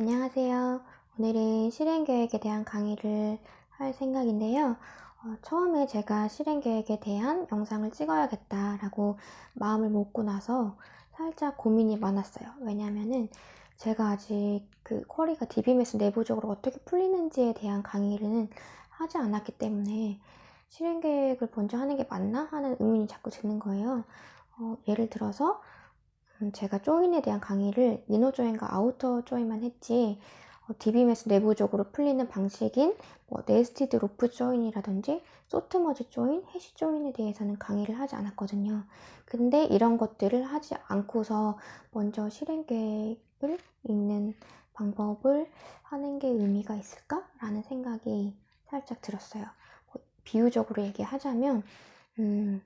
안녕하세요. 오늘은 실행계획에 대한 강의를 할 생각인데요. 어, 처음에 제가 실행계획에 대한 영상을 찍어야겠다라고 마음을 먹고 나서 살짝 고민이 많았어요. 왜냐면은 제가 아직 그 쿼리가 DBMS 내부적으로 어떻게 풀리는지에 대한 강의를 하지 않았기 때문에 실행계획을 먼저 하는 게 맞나 하는 의문이 자꾸 드는 거예요. 어, 예를 들어서 음, 제가 join에 대한 강의를 inner join과 outer join만 했지 어, DBMS 내부적으로 풀리는 방식인 뭐 nested loop join이라든지 sort merge join, hash join에 대해서는 강의를 하지 않았거든요. 근데 이런 것들을 하지 않고서 먼저 실행 계획을 읽는 방법을 하는 게 의미가 있을까? 라는 생각이 살짝 들었어요. 뭐 비유적으로 얘기하자면 음,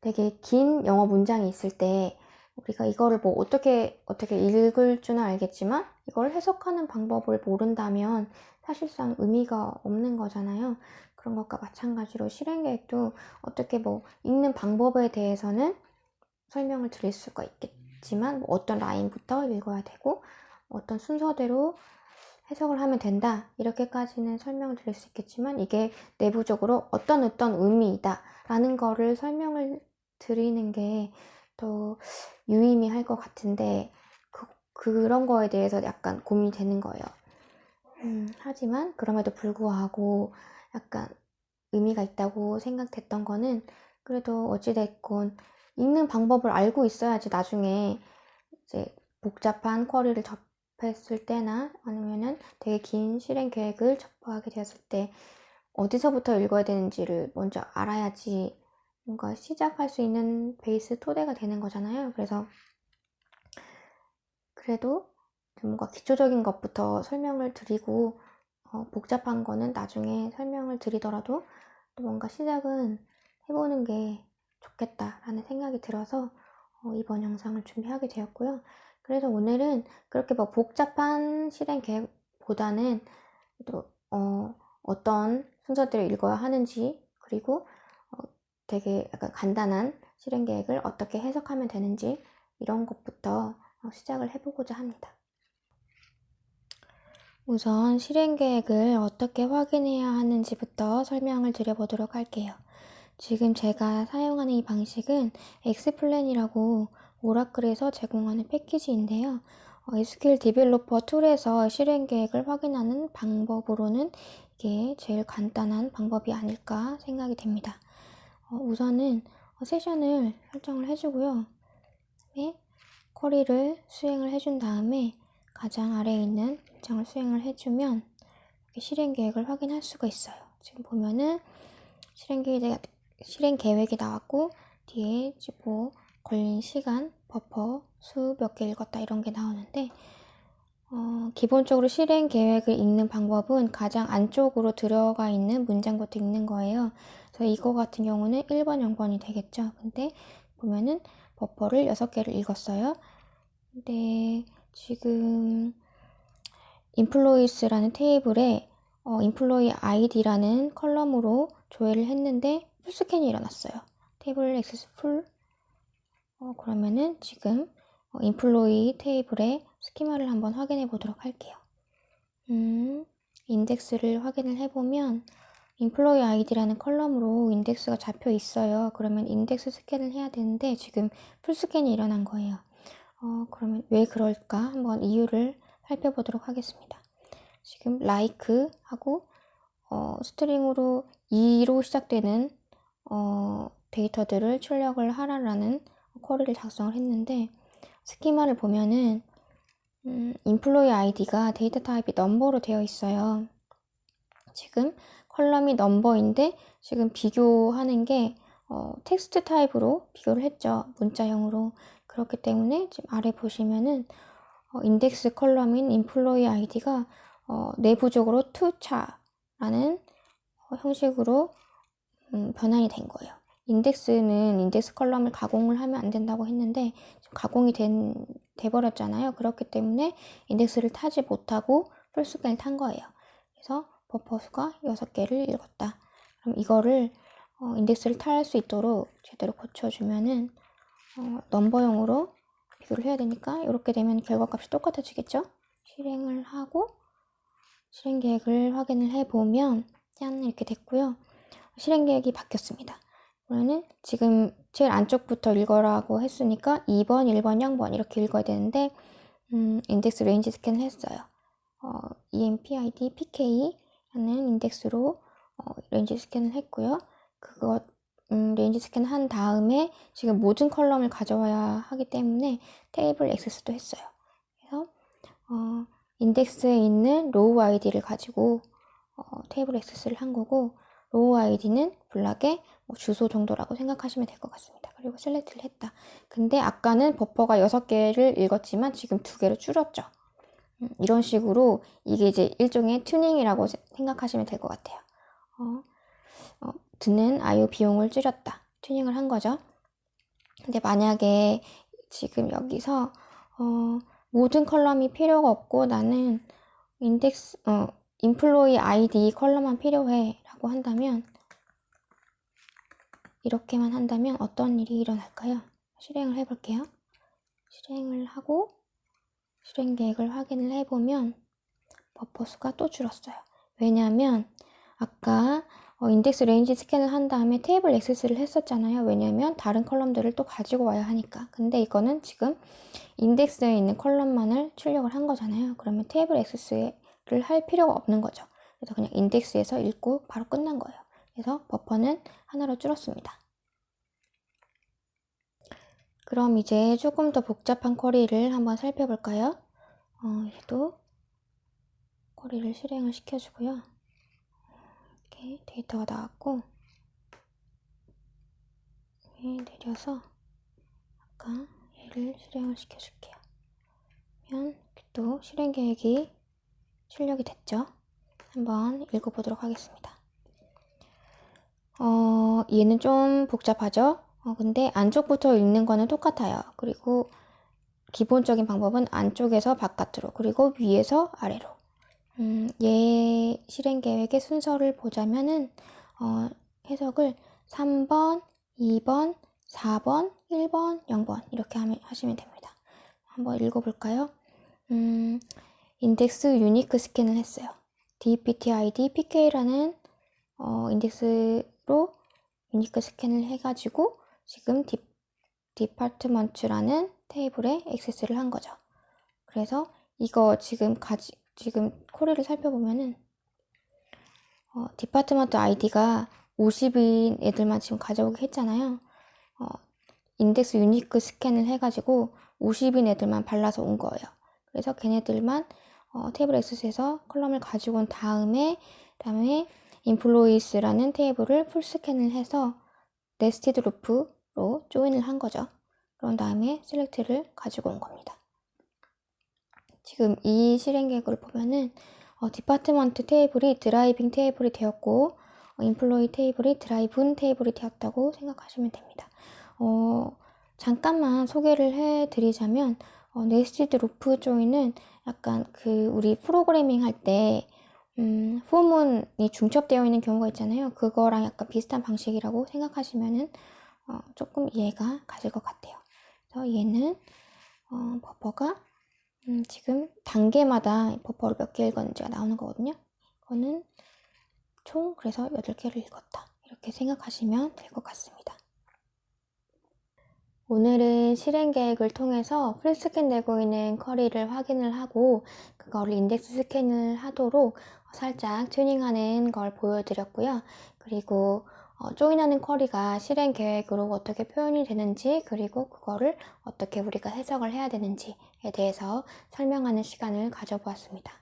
되게 긴 영어 문장이 있을 때 우리가 이거를 뭐 어떻게 어떻게 읽을 줄은 알겠지만 이걸 해석하는 방법을 모른다면 사실상 의미가 없는 거잖아요. 그런 것과 마찬가지로 실행 계획도 어떻게 뭐 읽는 방법에 대해서는 설명을 드릴 수가 있겠지만 뭐 어떤 라인부터 읽어야 되고 어떤 순서대로 해석을 하면 된다 이렇게까지는 설명을 드릴 수 있겠지만 이게 내부적으로 어떤 어떤 의미이다 라는 거를 설명을 드리는 게 더 유의미할 것 같은데 그, 그런 거에 대해서 약간 고민이 되는 거예요. 음, 하지만 그럼에도 불구하고 약간 의미가 있다고 생각됐던 거는 그래도 어찌됐건 읽는 방법을 알고 있어야지 나중에 이제 복잡한 쿼리를 접했을 때나 아니면은 되게 긴 실행 계획을 접하게 되었을 때 어디서부터 읽어야 되는지를 먼저 알아야지 뭔가 시작할 수 있는 베이스 토대가 되는 거잖아요. 그래서 그래도 뭔가 기초적인 것부터 설명을 드리고 어, 복잡한 거는 나중에 설명을 드리더라도 또 뭔가 시작은 해보는 게 좋겠다라는 생각이 들어서 어, 이번 영상을 준비하게 되었고요. 그래서 오늘은 그렇게 뭐 복잡한 실행 계획보다는 또 어, 어떤 순서대로 읽어야 하는지 그리고 되게 약간 간단한 실행 계획을 어떻게 해석하면 되는지 이런 것부터 어, 시작을 해보고자 합니다. 우선 실행 계획을 어떻게 확인해야 하는지부터 설명을 드려보도록 할게요. 지금 제가 사용하는 이 방식은 엑스플랜이라고 오라클에서 제공하는 패키지인데요. SQL 디벨로퍼 툴에서 실행 계획을 확인하는 방법으로는 이게 제일 간단한 방법이 아닐까 생각이 됩니다. 어, 우선은 세션을 설정을 해주고요. 네, 쿼리를 수행을 해준 다음에 가장 아래에 있는 일정을 수행을 해주면 실행 계획을 확인할 수가 있어요. 지금 보면은 실행 계획이, 실행 계획이 나왔고 뒤에 뭐 걸린 시간, 버퍼, 수 몇 개 읽었다 이런 게 나오는데 어, 기본적으로 실행 계획을 읽는 방법은 가장 안쪽으로 들어가 있는 문장부터 읽는 거예요. 그래서 이거 같은 경우는 1번, 0번이 되겠죠. 근데 보면은 버퍼를 6개를 읽었어요. 근데 지금 employees라는 테이블에 어, employee id라는 column으로 조회를 했는데 full scan이 일어났어요. table access full. 어, 그러면은 지금 어, employee 테이블에 스키마를 한번 확인해 보도록 할게요. 음, 인덱스를 확인을 해보면 employee id라는 column으로 인덱스가 잡혀 있어요. 그러면 index scan을 해야 되는데 지금 full scan이 일어난 거예요. 어, 그러면 왜 그럴까? 한번 이유를 살펴보도록 하겠습니다. 지금 like 하고 어, string으로 2로 시작되는 어, 데이터들을 출력을 하라라는 query를 작성을 했는데 스키마를 보면은 음, employee id가 데이터 타입이 넘버로 되어 있어요. 지금 column이 넘버인데 지금 비교하는 게 어, 텍스트 타입으로 비교를 했죠. 문자형으로. 그렇기 때문에 지금 아래 보시면은 어, 인덱스 컬럼인 employee id가 어, 내부적으로 to char라는 어, 형식으로 음, 변환이 된 거예요. 인덱스는 인덱스 column을 가공을 하면 안 된다고 했는데 가공이 된, 돼버렸잖아요. 그렇기 때문에 인덱스를 타지 못하고 full scan을 탄 거예요. 그래서 버퍼 수가 6개를 읽었다. 그럼 이거를 어, 인덱스를 탈 수 있도록 제대로 고쳐주면은 어, 넘버형으로 비교를 해야 되니까 이렇게 되면 결과값이 똑같아지겠죠? 실행을 하고 실행 계획을 확인을 해보면 짠 이렇게 됐고요. 실행 계획이 바뀌었습니다. 그러면은 지금 제일 안쪽부터 읽어라고 했으니까 2번, 1번, 0번 이렇게 읽어야 되는데 음, index range scan을 했어요. 어, EMPID PK 라는 인덱스로 어, range scan을 했고요. 그것 음, range scan 한 다음에 지금 모든 column을 가져와야 하기 때문에 테이블 액세스도 했어요. 그래서 어, 인덱스에 있는 row id를 가지고 어, 테이블 액세스를 한 거고 row id는 block의 뭐 주소 정도라고 생각하시면 될 것 같습니다. 그리고 select를 했다. 근데 아까는 버퍼가 6개를 읽었지만 지금 2개로 줄였죠. 음, 이런 식으로 이게 이제 일종의 튜닝이라고 생각하시면 될 것 같아요. 어, 어, 드는 I/O 비용을 줄였다. 튜닝을 한 거죠. 근데 만약에 지금 여기서 어, 모든 column이 필요가 없고 나는 인덱스 어, employee id column만 필요해 라고 한다면 이렇게만 한다면 어떤 일이 일어날까요? 실행을 해볼게요. 실행을 하고 실행 계획을 확인을 해보면 버퍼 수가 또 줄었어요. 왜냐하면 아까 어, index range scan을 한 다음에 테이블 액세스를 했었잖아요. 왜냐하면 다른 column들을 또 가지고 와야 하니까. 근데 이거는 지금 인덱스에 있는 column만을 출력을 한 거잖아요. 그러면 테이블 액세스를 할 필요가 없는 거죠. 그래서 그냥 인덱스에서 읽고 바로 끝난 거예요. 그래서 버퍼는 하나로 줄었습니다. 그럼 이제 조금 더 복잡한 쿼리를 한번 살펴볼까요? 어, 얘도 쿼리를 실행을 시켜주고요. 이렇게 데이터가 나왔고 내려서 아까 얘를 실행을 시켜줄게요. 그러면 또 실행 계획이 출력이 됐죠? 한번 읽어보도록 하겠습니다. 어, 얘는 좀 복잡하죠? 어, 근데 안쪽부터 읽는 거는 똑같아요. 그리고 기본적인 방법은 안쪽에서 바깥으로, 그리고 위에서 아래로. 음, 얘 실행 계획의 순서를 보자면은, 어, 해석을 3번, 2번, 4번, 1번, 0번 이렇게 하시면 됩니다. 한번 읽어볼까요? 음, 인덱스 유니크 스캔을 했어요. dptid pk라는 어, 인덱스로 unique scan을 해가지고 지금 디, department라는 테이블에 액세스를 한 거죠. 그래서 이거 지금 가지 지금 query를 살펴보면은 어, department id가 50인 애들만 지금 가져오게 했잖아요. 어, index unique scan을 해가지고 50인 애들만 발라서 온 거예요. 그래서 걔네들만 어, 테이블 액세스에서 column을 가지고 온 다음에 다음에 employees라는 테이블을 full scan을 해서 nested loop로 join을 한 거죠. 그런 다음에 select를 가지고 온 겁니다. 지금 이 실행 계획을 보면은 어, department 테이블이 driving table이 되었고 어, employee 테이블이 driven table이 되었다고 생각하시면 됩니다. 어, 잠깐만 소개를 해드리자면 어, nested loop join은 약간 그 우리 프로그래밍 할때 음, for문이 중첩되어 있는 경우가 있잖아요. 그거랑 약간 비슷한 방식이라고 생각하시면은 어, 조금 이해가 가실 것 같아요. 그래서 얘는 어, 버퍼가 음, 지금 단계마다 버퍼를 몇 개 읽었는지가 나오는 거거든요. 이거는 총 그래서 8개를 읽었다. 이렇게 생각하시면 될 것 같습니다. 오늘은 실행 계획을 통해서 풀스캔 되고 있는 쿼리를 확인을 하고 그거를 인덱스 스캔을 하도록 살짝 튜닝하는 걸 보여드렸고요. 그리고 어, 조인하는 쿼리가 실행 계획으로 어떻게 표현이 되는지 그리고 그거를 어떻게 우리가 해석을 해야 되는지에 대해서 설명하는 시간을 가져보았습니다.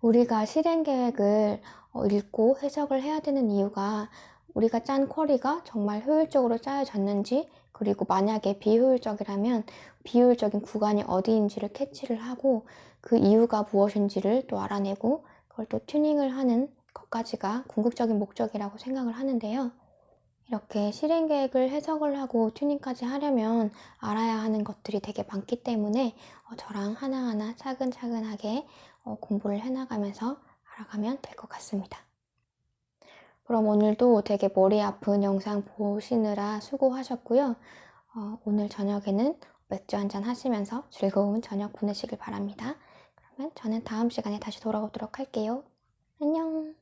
우리가 실행 계획을 어, 읽고 해석을 해야 되는 이유가 우리가 짠 쿼리가 정말 효율적으로 짜여졌는지 그리고 만약에 비효율적이라면 비효율적인 구간이 어디인지를 캐치를 하고 그 이유가 무엇인지를 또 알아내고 그걸 또 튜닝을 하는 것까지가 궁극적인 목적이라고 생각을 하는데요. 이렇게 실행 계획을 해석을 하고 튜닝까지 하려면 알아야 하는 것들이 되게 많기 때문에 어, 저랑 하나하나 차근차근하게 어, 공부를 해나가면서 알아가면 될 것 같습니다. 그럼 오늘도 되게 머리 아픈 영상 보시느라 수고하셨고요. 어, 오늘 저녁에는 맥주 한잔 하시면서 즐거운 저녁 보내시길 바랍니다. 그럼 저는 다음 시간에 다시 돌아오도록 할게요. 안녕!